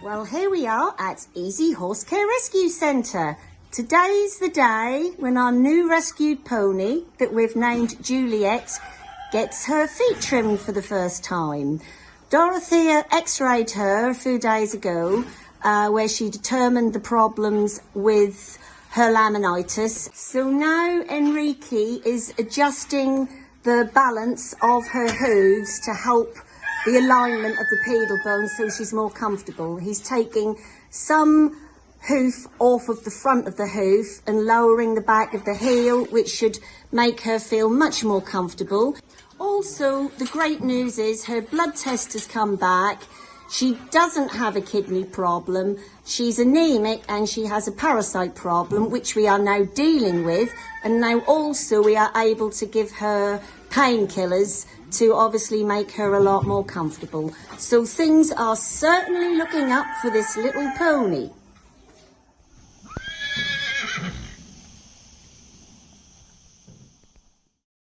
Well, here we are at Easy Horse Care Rescue Centre. Today's the day when our new rescued pony that we've named Juliet gets her feet trimmed for the first time. Dorothea x-rayed her a few days ago uh, where she determined the problems with her laminitis. So now Enrique is adjusting the balance of her hooves to help the alignment of the pedal bone so she's more comfortable. He's taking some hoof off of the front of the hoof and lowering the back of the heel, which should make her feel much more comfortable. Also, the great news is her blood test has come back. She doesn't have a kidney problem. She's anemic and she has a parasite problem, which we are now dealing with. And now also we are able to give her painkillers to obviously make her a lot more comfortable. So things are certainly looking up for this little pony.